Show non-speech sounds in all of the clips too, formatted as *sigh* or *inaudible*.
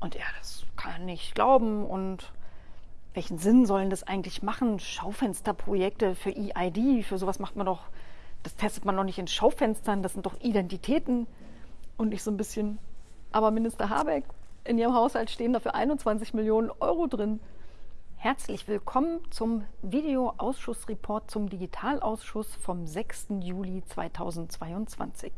Und er, das kann er nicht glauben. Und welchen Sinn sollen das eigentlich machen? Schaufensterprojekte für EID, für sowas macht man doch, das testet man doch nicht in Schaufenstern, das sind doch Identitäten. Und ich so ein bisschen, aber Minister Habeck, in Ihrem Haushalt stehen dafür 21 Millionen Euro drin. Herzlich willkommen zum Videoausschussreport zum Digitalausschuss vom 6. Juli 2022.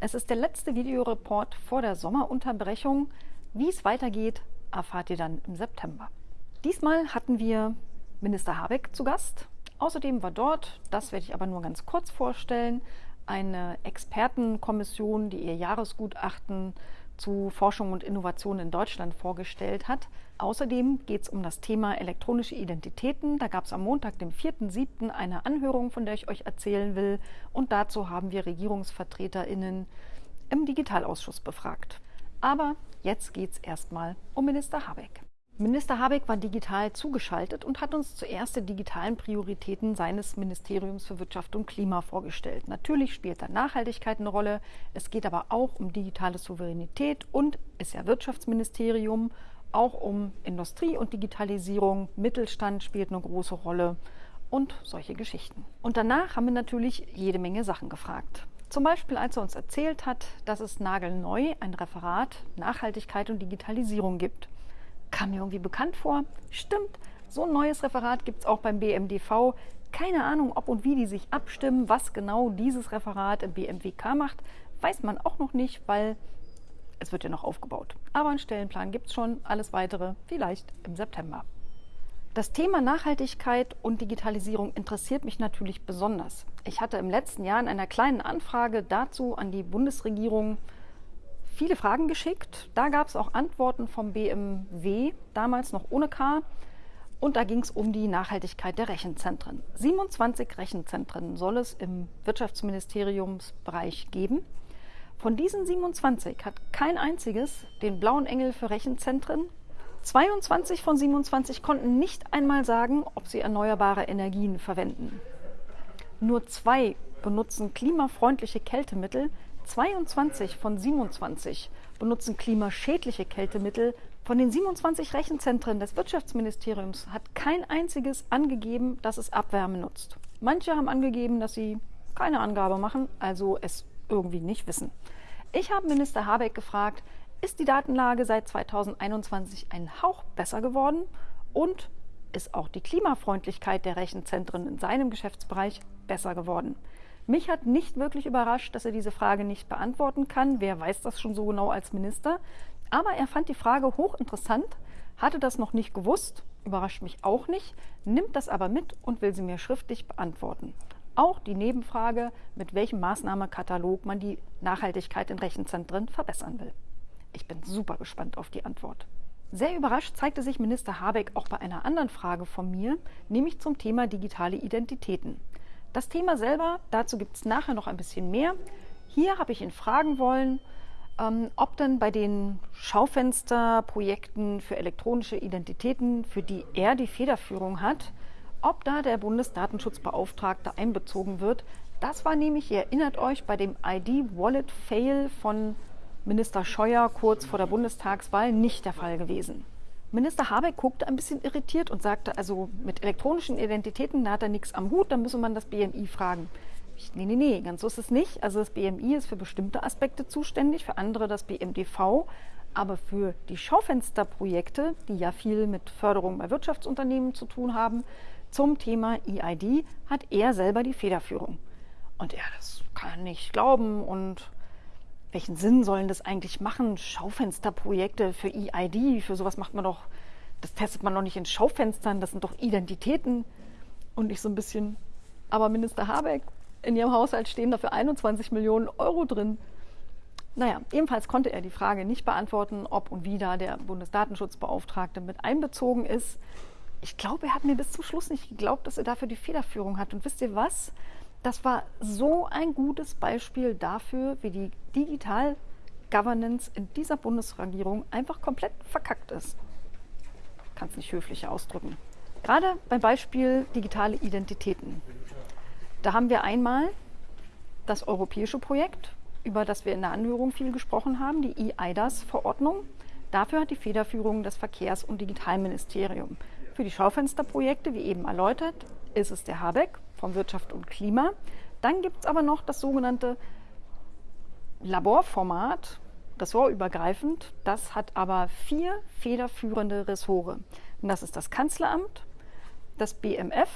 Es ist der letzte Videoreport vor der Sommerunterbrechung. Wie es weitergeht, erfahrt ihr dann im September. Diesmal hatten wir Minister Habeck zu Gast. Außerdem war dort, das werde ich aber nur ganz kurz vorstellen, eine Expertenkommission, die ihr Jahresgutachten zu Forschung und Innovation in Deutschland vorgestellt hat. Außerdem geht es um das Thema elektronische Identitäten. Da gab es am Montag, dem 4.7., eine Anhörung, von der ich euch erzählen will. Und dazu haben wir RegierungsvertreterInnen im Digitalausschuss befragt. Aber jetzt geht es erstmal um Minister Habeck. Minister Habeck war digital zugeschaltet und hat uns zuerst die digitalen Prioritäten seines Ministeriums für Wirtschaft und Klima vorgestellt. Natürlich spielt da Nachhaltigkeit eine Rolle. Es geht aber auch um digitale Souveränität und ist ja Wirtschaftsministerium auch um Industrie und Digitalisierung. Mittelstand spielt eine große Rolle und solche Geschichten. Und danach haben wir natürlich jede Menge Sachen gefragt. Zum Beispiel, als er uns erzählt hat, dass es nagelneu ein Referat Nachhaltigkeit und Digitalisierung gibt kam mir irgendwie bekannt vor. Stimmt, so ein neues Referat gibt es auch beim BMDV. Keine Ahnung, ob und wie die sich abstimmen, was genau dieses Referat im BMWK macht, weiß man auch noch nicht, weil es wird ja noch aufgebaut. Aber einen Stellenplan gibt es schon, alles weitere vielleicht im September. Das Thema Nachhaltigkeit und Digitalisierung interessiert mich natürlich besonders. Ich hatte im letzten Jahr in einer kleinen Anfrage dazu an die Bundesregierung viele Fragen geschickt. Da gab es auch Antworten vom BMW, damals noch ohne K. Und da ging es um die Nachhaltigkeit der Rechenzentren. 27 Rechenzentren soll es im Wirtschaftsministeriumsbereich geben. Von diesen 27 hat kein einziges den blauen Engel für Rechenzentren. 22 von 27 konnten nicht einmal sagen, ob sie erneuerbare Energien verwenden. Nur zwei benutzen klimafreundliche Kältemittel, 22 von 27 benutzen klimaschädliche Kältemittel. Von den 27 Rechenzentren des Wirtschaftsministeriums hat kein einziges angegeben, dass es Abwärme nutzt. Manche haben angegeben, dass sie keine Angabe machen, also es irgendwie nicht wissen. Ich habe Minister Habeck gefragt, ist die Datenlage seit 2021 ein Hauch besser geworden und ist auch die Klimafreundlichkeit der Rechenzentren in seinem Geschäftsbereich besser geworden? Mich hat nicht wirklich überrascht, dass er diese Frage nicht beantworten kann. Wer weiß das schon so genau als Minister? Aber er fand die Frage hochinteressant, hatte das noch nicht gewusst, überrascht mich auch nicht, nimmt das aber mit und will sie mir schriftlich beantworten. Auch die Nebenfrage, mit welchem Maßnahmekatalog man die Nachhaltigkeit in Rechenzentren verbessern will. Ich bin super gespannt auf die Antwort. Sehr überrascht zeigte sich Minister Habeck auch bei einer anderen Frage von mir, nämlich zum Thema digitale Identitäten. Das Thema selber, dazu gibt es nachher noch ein bisschen mehr. Hier habe ich ihn fragen wollen, ähm, ob denn bei den Schaufensterprojekten für elektronische Identitäten, für die er die Federführung hat, ob da der Bundesdatenschutzbeauftragte einbezogen wird. Das war nämlich, ihr erinnert euch, bei dem ID-Wallet-Fail von Minister Scheuer kurz vor der Bundestagswahl nicht der Fall gewesen. Minister Habeck guckte ein bisschen irritiert und sagte, also mit elektronischen Identitäten, da hat er nichts am Hut, dann müsse man das BMI fragen. Ich, nee, nee, nee, ganz so ist es nicht. Also das BMI ist für bestimmte Aspekte zuständig, für andere das BMDV. Aber für die Schaufensterprojekte, die ja viel mit Förderung bei Wirtschaftsunternehmen zu tun haben, zum Thema EID hat er selber die Federführung. Und er, das kann nicht glauben und welchen Sinn sollen das eigentlich machen? Schaufensterprojekte für EID, für sowas macht man doch, das testet man doch nicht in Schaufenstern, das sind doch Identitäten. Und ich so ein bisschen, aber Minister Habeck, in ihrem Haushalt stehen dafür 21 Millionen Euro drin. Naja, ebenfalls konnte er die Frage nicht beantworten, ob und wie da der Bundesdatenschutzbeauftragte mit einbezogen ist. Ich glaube, er hat mir bis zum Schluss nicht geglaubt, dass er dafür die Federführung hat. Und wisst ihr was? Das war so ein gutes Beispiel dafür, wie die Digital Governance in dieser Bundesregierung einfach komplett verkackt ist. Kann es nicht höflicher ausdrücken. Gerade beim Beispiel digitale Identitäten. Da haben wir einmal das europäische Projekt, über das wir in der Anhörung viel gesprochen haben, die EIDAS-Verordnung. Dafür hat die Federführung das Verkehrs- und Digitalministerium. Für die Schaufensterprojekte, wie eben erläutert, ist es der Habeck vom Wirtschaft und Klima. Dann gibt es aber noch das sogenannte Laborformat, ressortübergreifend. Das hat aber vier federführende Ressore. Und das ist das Kanzleramt, das BMF,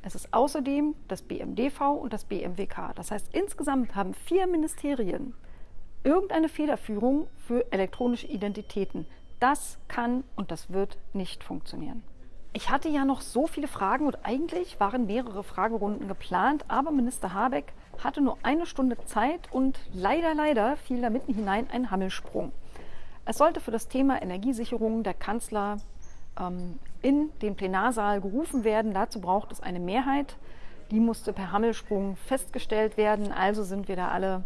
es ist außerdem das BMDV und das BMWK. Das heißt, insgesamt haben vier Ministerien irgendeine Federführung für elektronische Identitäten. Das kann und das wird nicht funktionieren. Ich hatte ja noch so viele Fragen und eigentlich waren mehrere Fragerunden geplant, aber Minister Habeck hatte nur eine Stunde Zeit und leider, leider fiel da mitten hinein ein Hammelsprung. Es sollte für das Thema Energiesicherung der Kanzler ähm, in den Plenarsaal gerufen werden. Dazu braucht es eine Mehrheit. Die musste per Hammelsprung festgestellt werden. Also sind wir da alle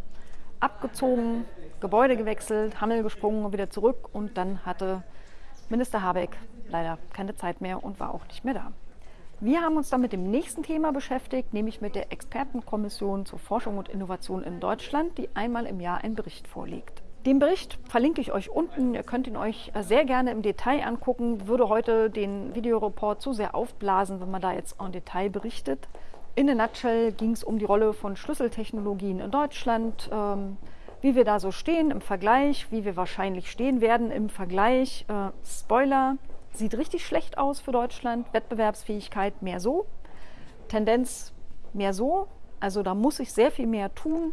abgezogen, Gebäude gewechselt, Hammel gesprungen und wieder zurück. Und dann hatte Minister Habeck leider keine Zeit mehr und war auch nicht mehr da. Wir haben uns dann mit dem nächsten Thema beschäftigt, nämlich mit der Expertenkommission zur Forschung und Innovation in Deutschland, die einmal im Jahr einen Bericht vorlegt. Den Bericht verlinke ich euch unten. Ihr könnt ihn euch sehr gerne im Detail angucken. Würde heute den Videoreport zu sehr aufblasen, wenn man da jetzt en Detail berichtet. In der Nutshell ging es um die Rolle von Schlüsseltechnologien in Deutschland, ähm, wie wir da so stehen im Vergleich, wie wir wahrscheinlich stehen werden im Vergleich. Äh, Spoiler, sieht richtig schlecht aus für Deutschland. Wettbewerbsfähigkeit mehr so, Tendenz mehr so. Also da muss ich sehr viel mehr tun.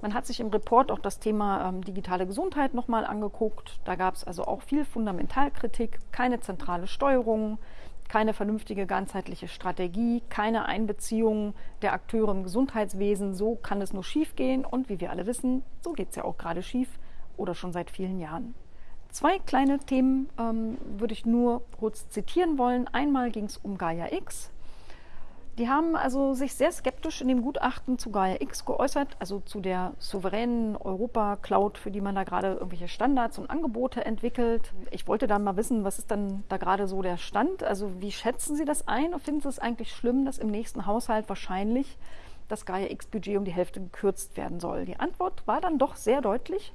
Man hat sich im Report auch das Thema ähm, digitale Gesundheit nochmal angeguckt. Da gab es also auch viel Fundamentalkritik, keine zentrale Steuerung, keine vernünftige ganzheitliche Strategie, keine Einbeziehung der Akteure im Gesundheitswesen. So kann es nur schief gehen und wie wir alle wissen, so geht es ja auch gerade schief oder schon seit vielen Jahren. Zwei kleine Themen ähm, würde ich nur kurz zitieren wollen. Einmal ging es um Gaia X. Die haben also sich sehr skeptisch in dem Gutachten zu Gaia X geäußert, also zu der souveränen Europa-Cloud, für die man da gerade irgendwelche Standards und Angebote entwickelt. Ich wollte dann mal wissen, was ist dann da gerade so der Stand? Also wie schätzen Sie das ein und finden Sie es eigentlich schlimm, dass im nächsten Haushalt wahrscheinlich das Gaia X-Budget um die Hälfte gekürzt werden soll? Die Antwort war dann doch sehr deutlich,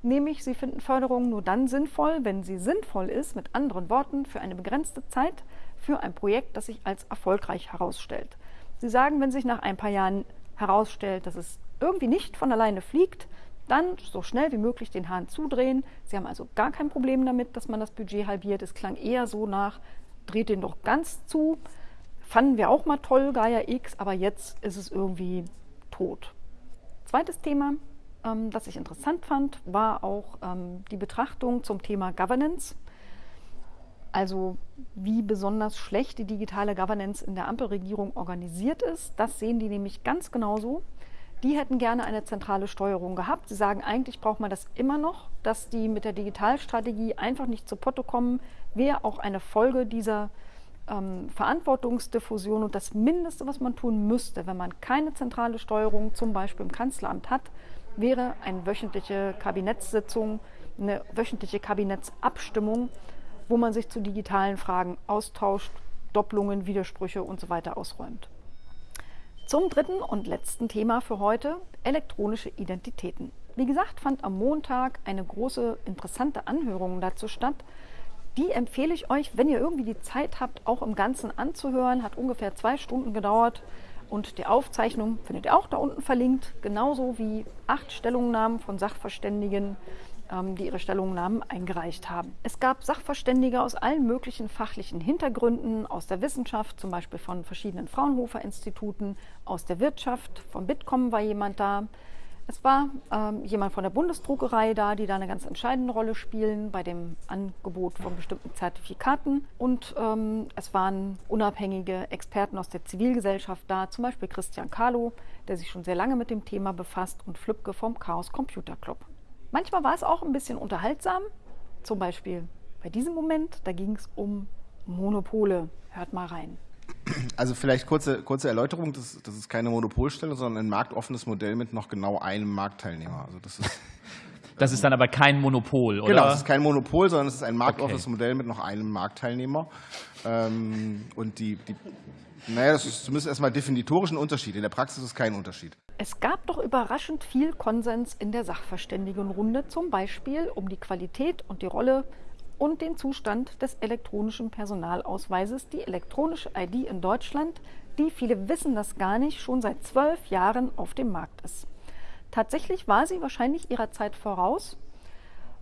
nämlich Sie finden Förderung nur dann sinnvoll, wenn sie sinnvoll ist, mit anderen Worten, für eine begrenzte Zeit für ein Projekt, das sich als erfolgreich herausstellt. Sie sagen, wenn sich nach ein paar Jahren herausstellt, dass es irgendwie nicht von alleine fliegt, dann so schnell wie möglich den Hahn zudrehen. Sie haben also gar kein Problem damit, dass man das Budget halbiert. Es klang eher so nach, dreht den doch ganz zu. Fanden wir auch mal toll, Gaia X, aber jetzt ist es irgendwie tot. Zweites Thema, ähm, das ich interessant fand, war auch ähm, die Betrachtung zum Thema Governance. Also wie besonders schlecht die digitale Governance in der Ampelregierung organisiert ist, das sehen die nämlich ganz genauso. Die hätten gerne eine zentrale Steuerung gehabt. Sie sagen, eigentlich braucht man das immer noch, dass die mit der Digitalstrategie einfach nicht zu Potte kommen, wäre auch eine Folge dieser ähm, Verantwortungsdiffusion und das Mindeste, was man tun müsste, wenn man keine zentrale Steuerung zum Beispiel im Kanzleramt hat, wäre eine wöchentliche Kabinettssitzung, eine wöchentliche Kabinettsabstimmung wo man sich zu digitalen Fragen austauscht, Doppelungen, Widersprüche und so weiter ausräumt. Zum dritten und letzten Thema für heute, elektronische Identitäten. Wie gesagt, fand am Montag eine große, interessante Anhörung dazu statt. Die empfehle ich euch, wenn ihr irgendwie die Zeit habt, auch im Ganzen anzuhören. Hat ungefähr zwei Stunden gedauert. Und die Aufzeichnung findet ihr auch da unten verlinkt, genauso wie acht Stellungnahmen von Sachverständigen die ihre Stellungnahmen eingereicht haben. Es gab Sachverständige aus allen möglichen fachlichen Hintergründen, aus der Wissenschaft, zum Beispiel von verschiedenen Fraunhofer-Instituten, aus der Wirtschaft, von Bitkom war jemand da. Es war ähm, jemand von der Bundesdruckerei da, die da eine ganz entscheidende Rolle spielen bei dem Angebot von bestimmten Zertifikaten. Und ähm, es waren unabhängige Experten aus der Zivilgesellschaft da, zum Beispiel Christian Kahlo, der sich schon sehr lange mit dem Thema befasst, und Flübke vom Chaos Computer Club. Manchmal war es auch ein bisschen unterhaltsam. Zum Beispiel bei diesem Moment, da ging es um Monopole. Hört mal rein. Also vielleicht kurze, kurze Erläuterung, das, das ist keine Monopolstellung, sondern ein marktoffenes Modell mit noch genau einem Marktteilnehmer. Also das ist *laughs* Das ist dann aber kein Monopol, oder? Genau, es ist kein Monopol, sondern es ist ein marktoffenes okay. Modell mit noch einem Marktteilnehmer. Ähm, und die, die naja, das ist zumindest erstmal definitorisch ein Unterschied. In der Praxis ist es kein Unterschied. Es gab doch überraschend viel Konsens in der Sachverständigenrunde, zum Beispiel um die Qualität und die Rolle und den Zustand des elektronischen Personalausweises, die elektronische ID in Deutschland, die, viele wissen das gar nicht, schon seit zwölf Jahren auf dem Markt ist. Tatsächlich war sie wahrscheinlich ihrer Zeit voraus.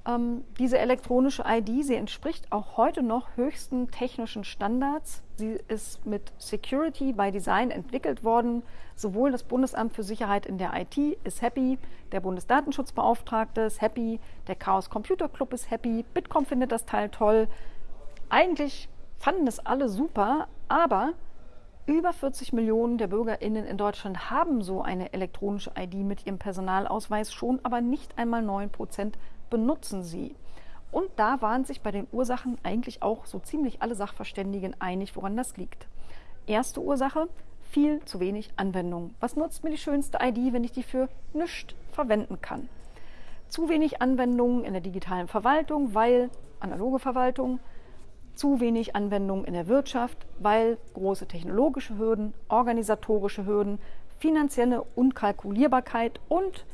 Ähm, diese elektronische ID, sie entspricht auch heute noch höchsten technischen Standards. Sie ist mit Security by Design entwickelt worden. Sowohl das Bundesamt für Sicherheit in der IT ist happy, der Bundesdatenschutzbeauftragte ist happy, der Chaos Computer Club ist happy, Bitkom findet das Teil toll. Eigentlich fanden es alle super, aber über 40 Millionen der BürgerInnen in Deutschland haben so eine elektronische ID mit ihrem Personalausweis schon, aber nicht einmal 9 Prozent benutzen sie. Und da waren sich bei den Ursachen eigentlich auch so ziemlich alle Sachverständigen einig, woran das liegt. Erste Ursache, viel zu wenig Anwendung. Was nutzt mir die schönste ID, wenn ich die für nichts verwenden kann? Zu wenig Anwendungen in der digitalen Verwaltung, weil analoge Verwaltung, zu wenig Anwendung in der Wirtschaft, weil große technologische Hürden, organisatorische Hürden, finanzielle Unkalkulierbarkeit und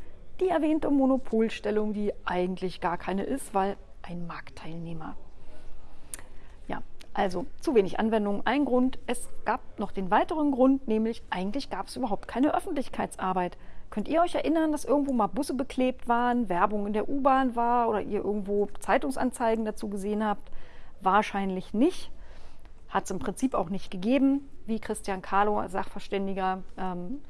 die erwähnte Monopolstellung, die eigentlich gar keine ist, weil ein Marktteilnehmer. Ja, also zu wenig Anwendung, ein Grund. Es gab noch den weiteren Grund, nämlich eigentlich gab es überhaupt keine Öffentlichkeitsarbeit. Könnt ihr euch erinnern, dass irgendwo mal Busse beklebt waren, Werbung in der U-Bahn war oder ihr irgendwo Zeitungsanzeigen dazu gesehen habt? Wahrscheinlich nicht. Hat es im Prinzip auch nicht gegeben, wie Christian Carlo, Sachverständiger, ähm,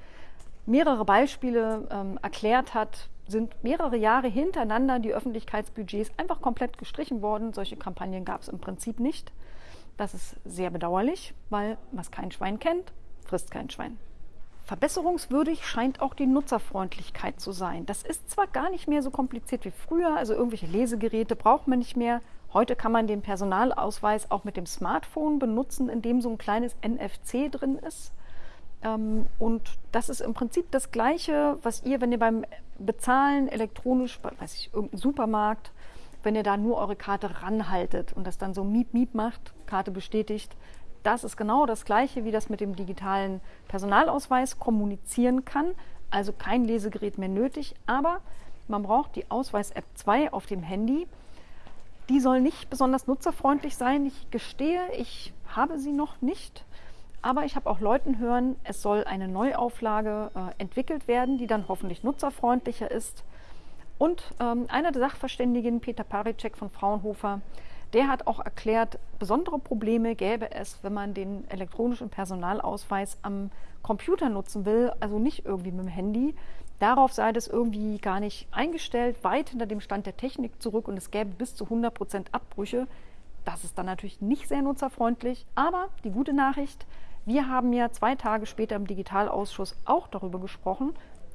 mehrere Beispiele ähm, erklärt hat, sind mehrere Jahre hintereinander die Öffentlichkeitsbudgets einfach komplett gestrichen worden. Solche Kampagnen gab es im Prinzip nicht. Das ist sehr bedauerlich, weil was kein Schwein kennt, frisst kein Schwein. Verbesserungswürdig scheint auch die Nutzerfreundlichkeit zu sein. Das ist zwar gar nicht mehr so kompliziert wie früher, also irgendwelche Lesegeräte braucht man nicht mehr. Heute kann man den Personalausweis auch mit dem Smartphone benutzen, in dem so ein kleines NFC drin ist. Ähm, und das ist im Prinzip das Gleiche, was ihr, wenn ihr beim Bezahlen elektronisch, weiß ich, irgendein Supermarkt, wenn ihr da nur eure Karte ranhaltet und das dann so Miep Miep macht, Karte bestätigt, das ist genau das Gleiche, wie das mit dem digitalen Personalausweis kommunizieren kann. Also kein Lesegerät mehr nötig, aber man braucht die Ausweis-App 2 auf dem Handy. Die soll nicht besonders nutzerfreundlich sein. Ich gestehe, ich habe sie noch nicht. Aber ich habe auch Leuten hören, es soll eine Neuauflage äh, entwickelt werden, die dann hoffentlich nutzerfreundlicher ist. Und ähm, einer der Sachverständigen, Peter Paricek von Fraunhofer, der hat auch erklärt, besondere Probleme gäbe es, wenn man den elektronischen Personalausweis am Computer nutzen will, also nicht irgendwie mit dem Handy. Darauf sei das irgendwie gar nicht eingestellt, weit hinter dem Stand der Technik zurück und es gäbe bis zu 100 Prozent Abbrüche. Das ist dann natürlich nicht sehr nutzerfreundlich. Aber die gute Nachricht, wir haben ja zwei Tage später im Digitalausschuss auch darüber gesprochen.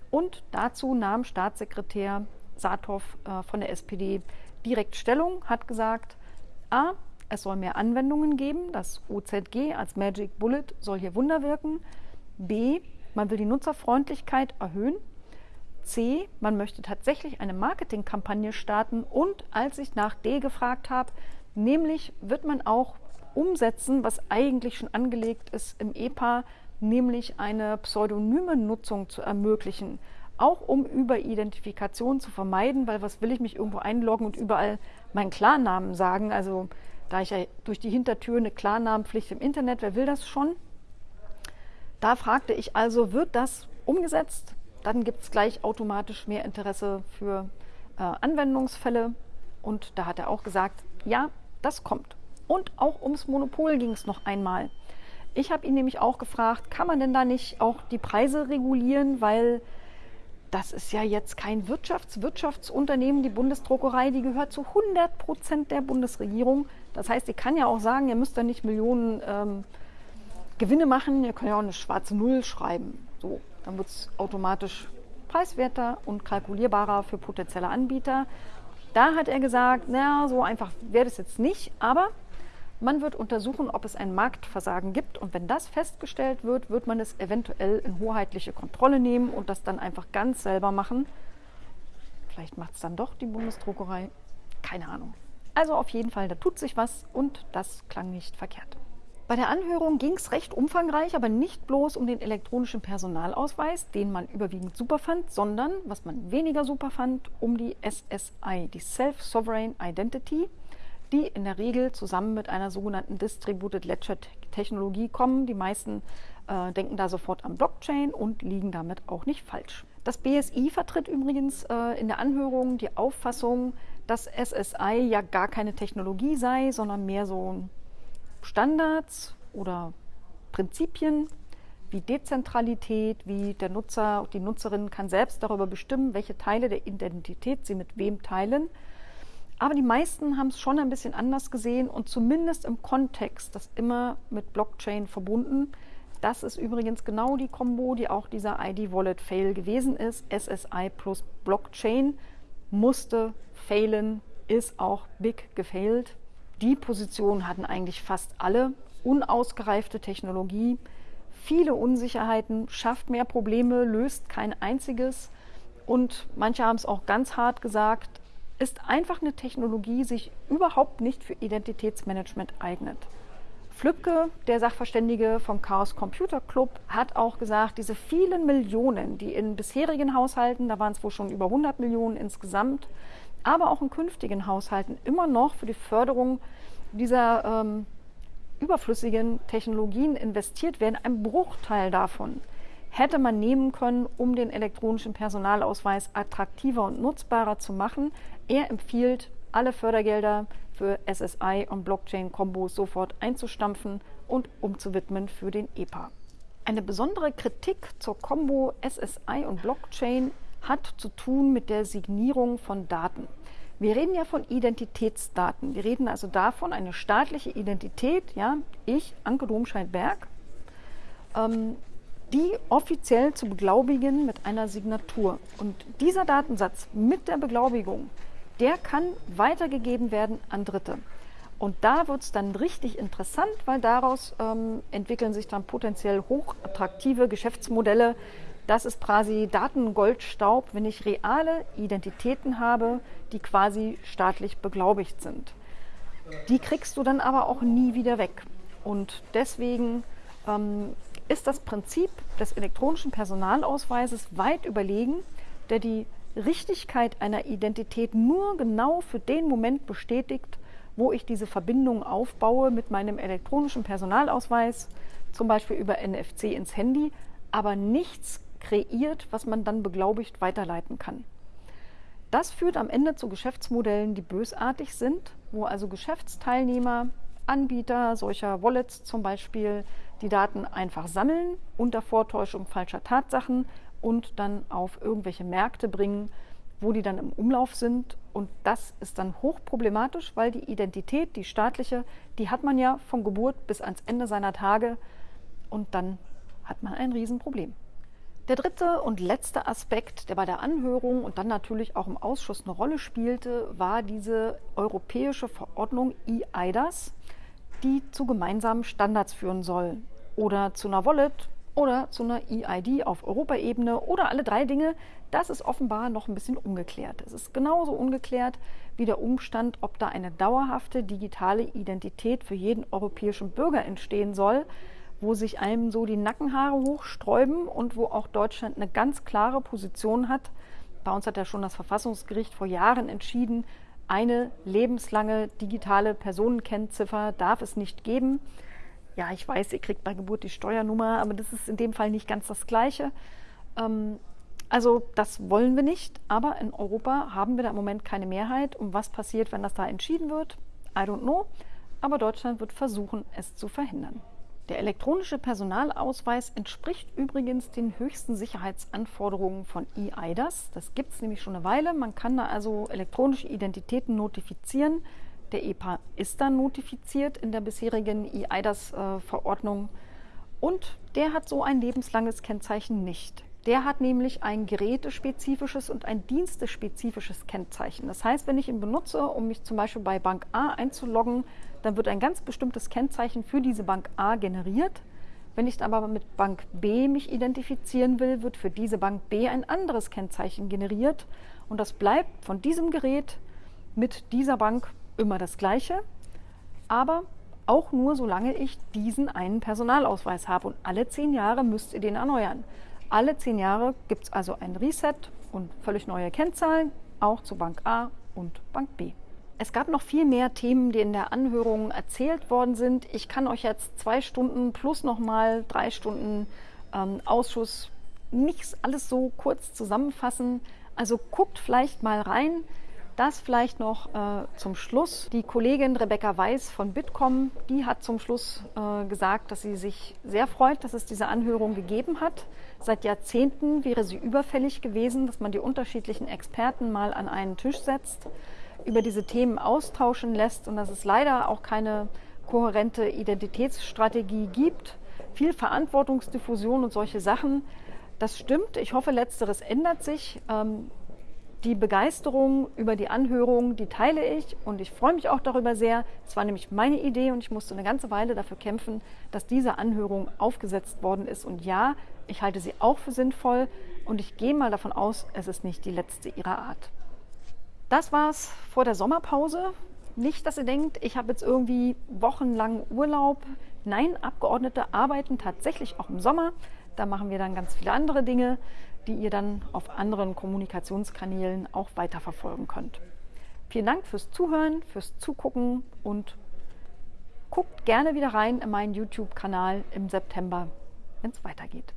Und dazu nahm Staatssekretär Saathoff äh, von der SPD direkt Stellung, hat gesagt, a, es soll mehr Anwendungen geben, das OZG als Magic Bullet soll hier Wunder wirken, b, man will die Nutzerfreundlichkeit erhöhen, C, man möchte tatsächlich eine Marketingkampagne starten. Und als ich nach D gefragt habe, nämlich wird man auch umsetzen, was eigentlich schon angelegt ist im EPA, nämlich eine pseudonyme Nutzung zu ermöglichen. Auch um Überidentifikation zu vermeiden, weil was will ich mich irgendwo einloggen und überall meinen Klarnamen sagen? Also da ich ja durch die Hintertür eine Klarnamenpflicht im Internet, wer will das schon? Da fragte ich also, wird das umgesetzt? Dann gibt es gleich automatisch mehr Interesse für äh, Anwendungsfälle. Und da hat er auch gesagt, ja, das kommt. Und auch ums Monopol ging es noch einmal. Ich habe ihn nämlich auch gefragt, kann man denn da nicht auch die Preise regulieren, weil das ist ja jetzt kein Wirtschafts Wirtschaftsunternehmen, die Bundesdruckerei, die gehört zu 100 Prozent der Bundesregierung. Das heißt, sie kann ja auch sagen, ihr müsst da nicht Millionen ähm, Gewinne machen, ihr könnt ja auch eine schwarze Null schreiben. So, dann wird es automatisch preiswerter und kalkulierbarer für potenzielle Anbieter. Da hat er gesagt, naja, so einfach wäre das jetzt nicht, aber man wird untersuchen, ob es ein Marktversagen gibt und wenn das festgestellt wird, wird man es eventuell in hoheitliche Kontrolle nehmen und das dann einfach ganz selber machen. Vielleicht macht es dann doch die Bundesdruckerei. Keine Ahnung. Also auf jeden Fall, da tut sich was und das klang nicht verkehrt. Bei der Anhörung ging es recht umfangreich, aber nicht bloß um den elektronischen Personalausweis, den man überwiegend super fand, sondern, was man weniger super fand, um die SSI, die Self-Sovereign Identity, die in der Regel zusammen mit einer sogenannten Distributed Ledger Technologie kommen. Die meisten äh, denken da sofort an Blockchain und liegen damit auch nicht falsch. Das BSI vertritt übrigens äh, in der Anhörung die Auffassung, dass SSI ja gar keine Technologie sei, sondern mehr so Standards oder Prinzipien wie Dezentralität, wie der Nutzer, die Nutzerin kann selbst darüber bestimmen, welche Teile der Identität sie mit wem teilen. Aber die meisten haben es schon ein bisschen anders gesehen und zumindest im Kontext das immer mit Blockchain verbunden. Das ist übrigens genau die Kombo, die auch dieser ID-Wallet-Fail gewesen ist. SSI plus Blockchain musste failen, ist auch big gefailt. Die Position hatten eigentlich fast alle. Unausgereifte Technologie, viele Unsicherheiten, schafft mehr Probleme, löst kein einziges. Und manche haben es auch ganz hart gesagt, ist einfach eine Technologie, die sich überhaupt nicht für Identitätsmanagement eignet. Flübke, der Sachverständige vom Chaos Computer Club, hat auch gesagt, diese vielen Millionen, die in bisherigen Haushalten, da waren es wohl schon über 100 Millionen insgesamt, aber auch in künftigen Haushalten immer noch für die Förderung dieser ähm, überflüssigen Technologien investiert werden, ein Bruchteil davon hätte man nehmen können, um den elektronischen Personalausweis attraktiver und nutzbarer zu machen. Er empfiehlt, alle Fördergelder für SSI und Blockchain-Kombos sofort einzustampfen und umzuwidmen für den EPA. Eine besondere Kritik zur Kombo SSI und Blockchain hat zu tun mit der Signierung von Daten. Wir reden ja von Identitätsdaten. Wir reden also davon, eine staatliche Identität, ja, ich, Anke Domscheit-Berg, ähm, die offiziell zu beglaubigen mit einer Signatur. Und dieser Datensatz mit der Beglaubigung, der kann weitergegeben werden an Dritte. Und da wird es dann richtig interessant, weil daraus ähm, entwickeln sich dann potenziell hochattraktive Geschäftsmodelle. Das ist quasi Datengoldstaub, wenn ich reale Identitäten habe, die quasi staatlich beglaubigt sind. Die kriegst du dann aber auch nie wieder weg. Und deswegen ähm, ist das Prinzip des elektronischen Personalausweises weit überlegen, der die Richtigkeit einer Identität nur genau für den Moment bestätigt, wo ich diese Verbindung aufbaue mit meinem elektronischen Personalausweis, zum Beispiel über NFC ins Handy, aber nichts kreiert, was man dann beglaubigt weiterleiten kann. Das führt am Ende zu Geschäftsmodellen, die bösartig sind, wo also Geschäftsteilnehmer, Anbieter solcher Wallets zum Beispiel die Daten einfach sammeln unter Vortäuschung falscher Tatsachen und dann auf irgendwelche Märkte bringen, wo die dann im Umlauf sind. Und das ist dann hochproblematisch, weil die Identität, die staatliche, die hat man ja von Geburt bis ans Ende seiner Tage und dann hat man ein Riesenproblem. Der dritte und letzte Aspekt, der bei der Anhörung und dann natürlich auch im Ausschuss eine Rolle spielte, war diese europäische Verordnung EIDAS, die zu gemeinsamen Standards führen soll oder zu einer Wallet oder zu einer EID auf Europaebene oder alle drei Dinge, das ist offenbar noch ein bisschen ungeklärt. Es ist genauso ungeklärt wie der Umstand, ob da eine dauerhafte digitale Identität für jeden europäischen Bürger entstehen soll, wo sich einem so die Nackenhaare hochsträuben und wo auch Deutschland eine ganz klare Position hat. Bei uns hat ja schon das Verfassungsgericht vor Jahren entschieden, eine lebenslange digitale Personenkennziffer darf es nicht geben ja, ich weiß, ihr kriegt bei Geburt die Steuernummer, aber das ist in dem Fall nicht ganz das Gleiche. Ähm, also das wollen wir nicht, aber in Europa haben wir da im Moment keine Mehrheit. Und was passiert, wenn das da entschieden wird? I don't know. Aber Deutschland wird versuchen, es zu verhindern. Der elektronische Personalausweis entspricht übrigens den höchsten Sicherheitsanforderungen von EIDAS. Das gibt es nämlich schon eine Weile. Man kann da also elektronische Identitäten notifizieren der EPA ist dann notifiziert in der bisherigen EIDAS-Verordnung und der hat so ein lebenslanges Kennzeichen nicht. Der hat nämlich ein gerätespezifisches und ein dienstespezifisches Kennzeichen. Das heißt, wenn ich ihn benutze, um mich zum Beispiel bei Bank A einzuloggen, dann wird ein ganz bestimmtes Kennzeichen für diese Bank A generiert. Wenn ich aber mit Bank B mich identifizieren will, wird für diese Bank B ein anderes Kennzeichen generiert Und das bleibt von diesem Gerät mit dieser Bank immer das gleiche, aber auch nur solange ich diesen einen Personalausweis habe. Und alle zehn Jahre müsst ihr den erneuern. Alle zehn Jahre gibt es also ein Reset und völlig neue Kennzahlen, auch zu Bank A und Bank B. Es gab noch viel mehr Themen, die in der Anhörung erzählt worden sind. Ich kann euch jetzt zwei Stunden plus nochmal drei Stunden ähm, Ausschuss nicht alles so kurz zusammenfassen. Also guckt vielleicht mal rein. Das vielleicht noch äh, zum Schluss. Die Kollegin Rebecca Weiß von Bitkom, die hat zum Schluss äh, gesagt, dass sie sich sehr freut, dass es diese Anhörung gegeben hat. Seit Jahrzehnten wäre sie überfällig gewesen, dass man die unterschiedlichen Experten mal an einen Tisch setzt über diese Themen austauschen lässt und dass es leider auch keine kohärente Identitätsstrategie gibt. Viel Verantwortungsdiffusion und solche Sachen. Das stimmt. Ich hoffe, letzteres ändert sich. Ähm, die Begeisterung über die Anhörung, die teile ich und ich freue mich auch darüber sehr. Es war nämlich meine Idee und ich musste eine ganze Weile dafür kämpfen, dass diese Anhörung aufgesetzt worden ist. Und ja, ich halte sie auch für sinnvoll und ich gehe mal davon aus, es ist nicht die letzte ihrer Art. Das war's vor der Sommerpause. Nicht, dass ihr denkt, ich habe jetzt irgendwie wochenlang Urlaub. Nein, Abgeordnete arbeiten tatsächlich auch im Sommer. Da machen wir dann ganz viele andere Dinge, die ihr dann auf anderen Kommunikationskanälen auch weiterverfolgen könnt. Vielen Dank fürs Zuhören, fürs Zugucken und guckt gerne wieder rein in meinen YouTube-Kanal im September, wenn es weitergeht.